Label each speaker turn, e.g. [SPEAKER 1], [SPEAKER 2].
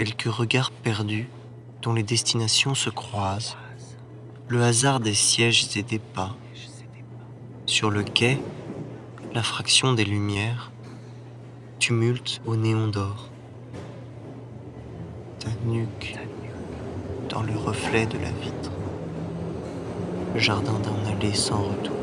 [SPEAKER 1] Quelques regards perdus dont les destinations se croisent, le hasard des sièges et des pas. Sur le quai, la fraction des lumières, tumulte au néon d'or. Ta nuque dans le reflet de la vitre, jardin d'un aller sans retour.